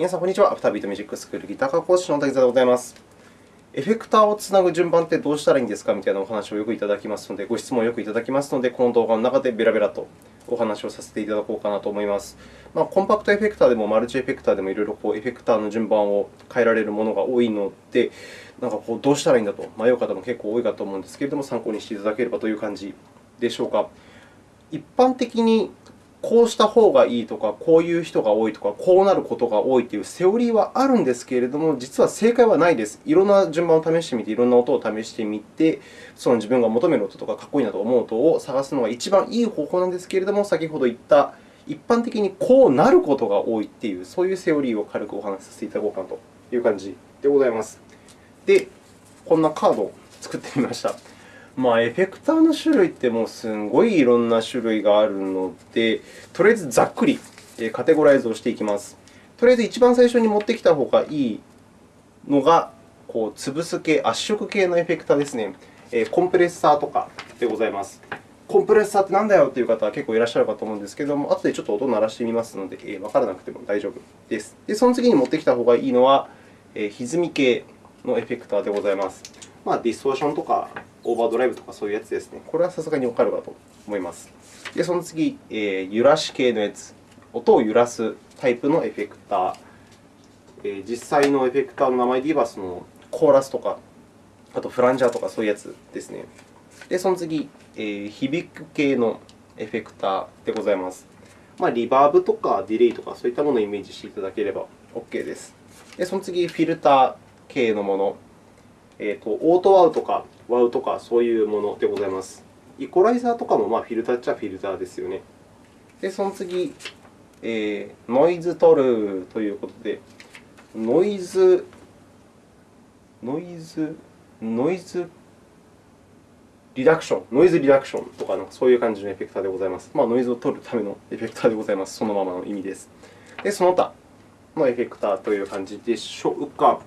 皆さん、こんにちは。アフタービートミュージックスクールギター科講師の滝沢でございます。エフェクターをつなぐ順番ってどうしたらいいんですかみたいなお話をよくいただきますので、ご質問をよくいただきますので、この動画の中でベラベラとお話をさせていただこうかなと思います。まあ、コンパクトエフェクターでもマルチエフェクターでもいろいろこうエフェクターの順番を変えられるものが多いので、なんかこうどうしたらいいんだと迷う方も結構多いかと思うんですけれども、参考にしていただければという感じでしょうか。一般的にこうした方がいいとか、こういう人が多いとか、こうなることが多いというセオリーはあるんですけれども、実は正解はないです。いろんな順番を試してみて、いろんな音を試してみて、その自分が求める音とか、かっこいいなと思う音を探すのが一番いい方法なんですけれども、先ほど言った一般的にこうなることが多いという、そういうセオリーを軽くお話しさせていただこうかなという感じでございます。で、こんなカードを作ってみました。まあ、エフェクターの種類ってもうすごいいろんな種類があるので、とりあえずざっくりカテゴライズをしていきます。とりあえず一番最初に持ってきた方がいいのが、こう潰す系、圧縮系のエフェクターですね。コンプレッサーとかでございます。コンプレッサーってなんだよという方は結構いらっしゃるかと思うんですけれども、後でちょっと音を鳴らしてみますので、えわからなくても大丈夫です。で、その次に持ってきた方がいいのは、え歪み系のエフェクターでございます。まあ、ディストーションとかオーバードライブとかそういうやつですね。これはさすがにわかるかと思います。で、その次、えー、揺らし系のやつ。音を揺らすタイプのエフェクター。えー、実際のエフェクターの名前で言えば、そのコーラスとか、あとフランジャーとかそういうやつですね。で、その次、えー、響く系のエフェクターでございます。まあ、リバーブとかディレイとかそういったものをイメージしていただければ OK です。で、その次、フィルター系のもの。えーと、オートワウとかワウとかそういうものでございます。イコライザーとかもまあフィルターっちゃフィルターですよね。で、その次、えー、ノイズトルということで、ノイズ、ノイズ、ノイズリダクション、ノイズリダクションとかの、そういう感じのエフェクターでございます。まあ、ノイズを取るためのエフェクターでございます。そのままの意味です。で、その他のエフェクターという感じでしょうか。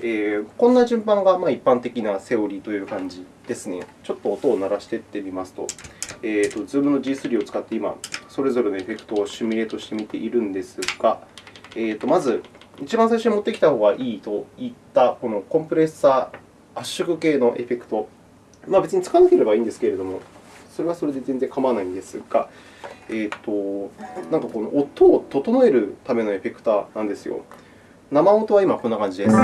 えー、こんな順番がまあ一般的なセオリーという感じですね。ちょっと音を鳴らしていってみますと、えーと、Zoom の G3 を使って今、それぞれのエフェクトをシミュレートしてみているんですが、えーと、まず、一番最初に持ってきた方がいいといったこのコンプレッサー圧縮系のエフェクト。まあ、別に使わなければいいんですけれども、それはそれで全然構わないんですが、えーと、なんかこの音を整えるためのエフェクターなんですよ。生音は今こんな感じです。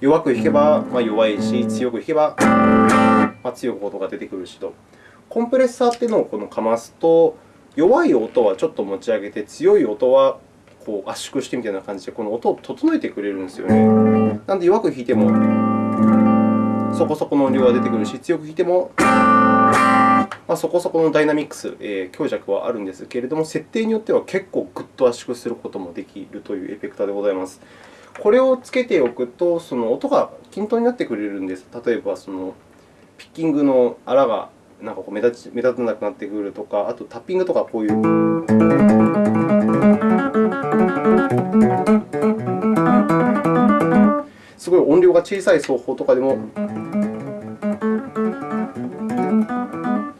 弱く弾けばま弱いし、強く弾けばま強く音が出てくるしと。コンプレッサーっていうのをこのかますと、弱い音はちょっと持ち上げて、強い音はこう圧縮してみたいな感じで、この音を整えてくれるんですよね。なので、弱く弾いてもそこそこの音量が出てくるし、強く弾いてもまあ、そこそこのダイナミックス、えー、強弱はあるんですけれども、設定によっては結構ぐっと圧縮することもできるというエフェクターでございます。これをつけておくと、その音が均等になってくれるんです。例えば、そのピッキングの粗がなんかこう目立ち目立たなくなってくるとか、あとタッピングとかこういう。すごい音量が小さい奏法とかでも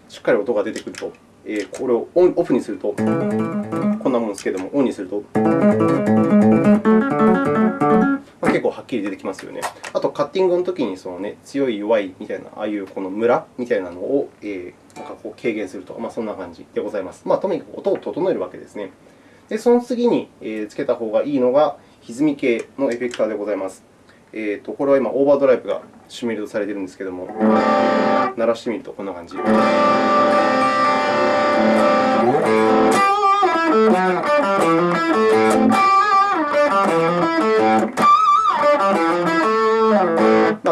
しっかり音が出てくると、えー、これをオンオフにすると、こんなもんですけれども、オンにすると、結構はっきり出てきますよね。あと、カッティングのときにその、ね、強い、弱いみたいな、ああいうこのムラみたいなのを、えー、なんかこう軽減すると、まあ、そんな感じでございます。まあ、とにかく音を整えるわけですね。で、その次につけた方がいいのが、歪み系のエフェクターでございます。えーと、これは今、オーバードライブがシミュレートされているんですけれども、鳴らしてみるとこんな感じ。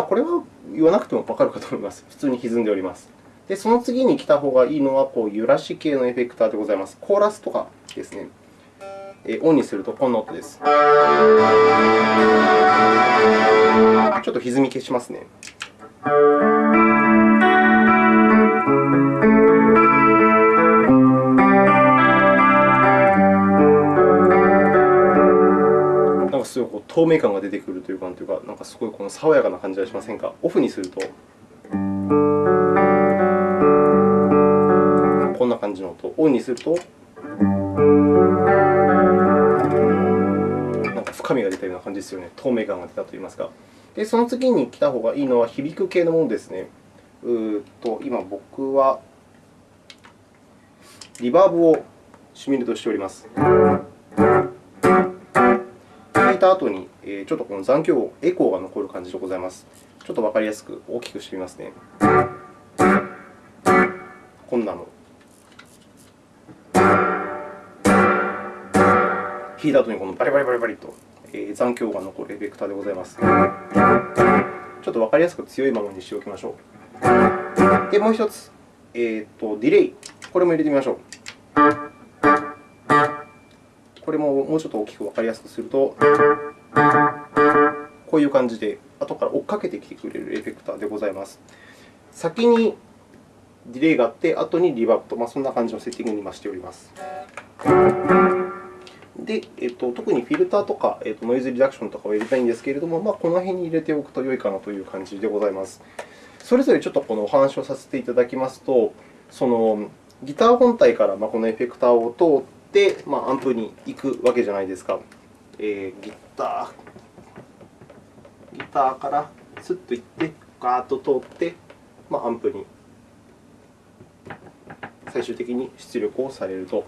これは言わなくてもわかるかと思います。普通に歪んでおります。で、その次に来た方がいいのは、こう揺らし系のエフェクターでございます。コーラスとかですね。えオンにするとこんな音です。ちょっと歪み消しますね。透明感が出てくるというか、というかなんかすごいこの爽やかな感じがしませんか？オフにすると、こんな感じの音。オンにすると、なんか深みが出たような感じですよね。透明感が出たといいますか。で、その次に来た方がいいのは響く系のものですね。うーと今、僕はリバーブをシミュレートしております。た後に、ちょっとこの残響音、エコーが残る感じでございます。ちょっとわかりやすく大きくしてみますね。こんなの。弾いた後にこのバリバリバリバリと残響が残るエフェクターでございます。ちょっとわかりやすく強いままにしておきましょう。で、もう一つ、えーと、ディレイ。これも入れてみましょう。これももうちょっと大きくわかりやすくすると、こういう感じで後から追っかけてきてくれるエフェクターでございます。先にディレイがあって、後にリバーブと、まあ、そんな感じのセッティングに今しております。で、えっと、特にフィルターとか、えっと、ノイズリダクションとかを入れたいんですけれども、まあ、この辺に入れておくと良いかなという感じでございます。それぞれちょっとこのお話をさせていただきますと、そのギター本体からこのエフェクターを通って、まあ、アンプに行くわけじゃないですか。えー、ギター、ギターからスッと行って、ガーッと通って、まあ、アンプに最終的に出力をされると。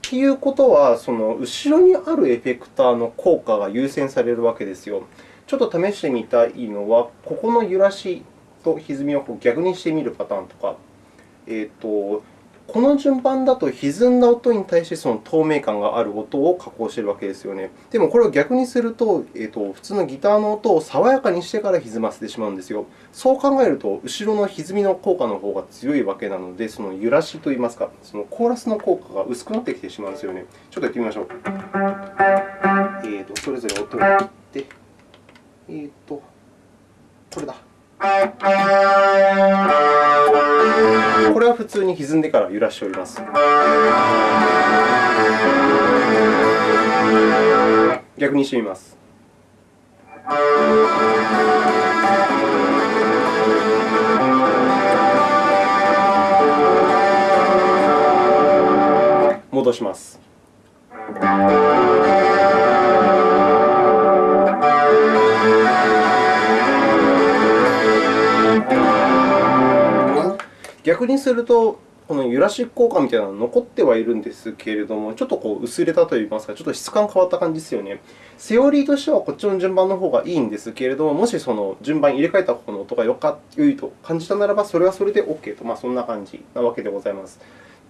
ということは、その後ろにあるエフェクターの効果が優先されるわけですよ。ちょっと試してみたいのは、ここの揺らしと歪みを逆にしてみるパターンとか、えーとこの順番だと歪んだ音に対してその透明感がある音を加工しているわけですよね。でも、これを逆にすると、えーと、普通のギターの音を爽やかにしてから歪ませてしまうんですよ。そう考えると、後ろの歪みの効果の方が強いわけなので、その揺らしといいますか、そのコーラスの効果が薄くなってきてしまうんですよね。ちょっとやってみましょう。えーと、それぞれ音を切って、えーと、これだ。これは普通に歪んでから揺らしております。逆にしてみます。戻します。逆にすると、この揺らし効果みたいなのが残ってはいるんですけれども、ちょっとこう薄れたといいますか、ちょっと質感変わった感じですよね。セオリーとしてはこっちの順番の方がいいんですけれども、もしその順番入れ替えた方の音がよか良いと感じたならば、それはそれで OK と、まあ、そんな感じなわけでございます。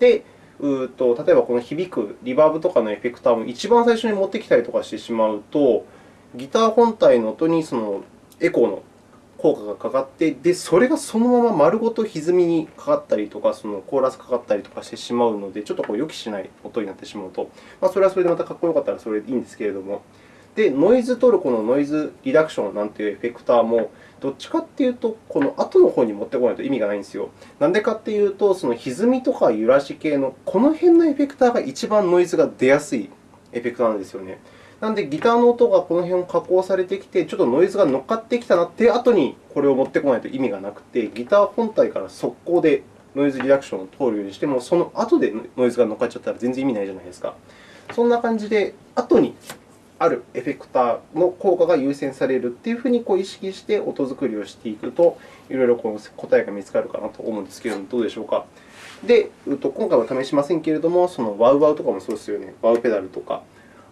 で、うと例えばこの響くリバーブとかのエフェクターも一番最初に持ってきたりとかしてしまうと、ギター本体の音にそのエコーの効果がかかって、でそれがそのまま丸ごと歪みにかかったりとか、そのコーラスかかったりとかしてしまうので、ちょっとこう予期しない音になってしまうと、まあ、それはそれでまたかっこよかったらそれでいいんですけれども、でノイズトルコのノイズリダクションなんていうエフェクターも、どっちかというと、この後の方に持ってこないと意味がないんですよ。なんでかというと、その歪みとか揺らし系のこの辺のエフェクターが一番ノイズが出やすいエフェクターなんですよね。なので、ギターの音がこの辺を加工されてきて、ちょっとノイズが乗っかってきたなっていう後にこれを持ってこないと意味がなくて、ギター本体から速攻でノイズリダクションを通るようにしても、その後でノイズが乗っかっちゃったら全然意味ないじゃないですか。そんな感じで、後にあるエフェクターの効果が優先されるというふうにこう意識して音作りをしていくと、いろいろこの答えが見つかるかなと思うんですけれども、どうでしょうか。で、今回は試しませんけれども、そのワウワウとかもそうですよね。ワウペダルとか。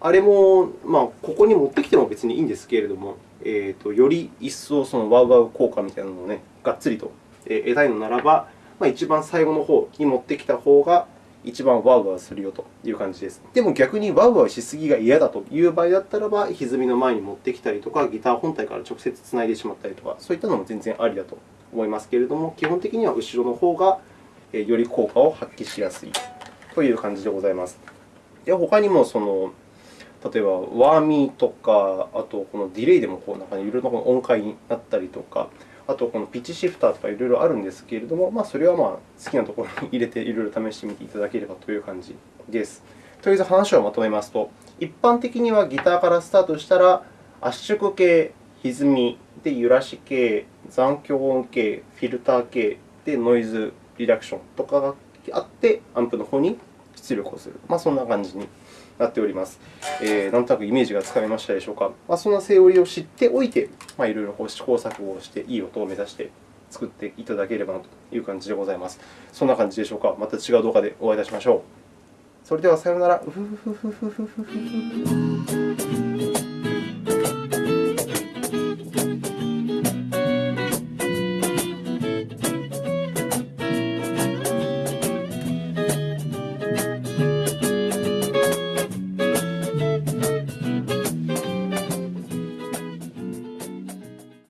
あれも、まあ、ここに持ってきても別にいいんですけれども、えーと、より一層そのワウワウ効果みたいなのを、ね、がっつりと得たいのならば、まあ、一番最後の方に持ってきた方が一番ワウワウするよという感じです。でも逆にワウワウしすぎが嫌だという場合だったらば、歪みの前に持ってきたりとか、ギター本体から直接つないでしまったりとか、そういったのも全然ありだと思いますけれども、基本的には後ろの方がより効果を発揮しやすいという感じでございます。で他にもその例えば、ワーミーとか、あとこのディレイでもこうなんかいろいろな音階になったりとか、あとこのピッチシフターとかいろいろあるんですけれども、まあ、それはまあ好きなところに入れていろいろ試してみていただければという感じです。とりあえず話をまとめますと、一般的にはギターからスタートしたら、圧縮系、歪み、で揺らし系、残響音系、フィルター系でノイズリダクションとかがあって、アンプの方に出力をする。まあ、そんな感じになっております。えー、なんとなくイメージがつかめましたでしょうか。まあ、そんなセオリーを知っておいて、まあ、いろいろ試行錯誤をして、いい音を目指して作っていただければなという感じでございます。そんな感じでしょうか。また違う動画でお会いいたしましょう。それではさようなら。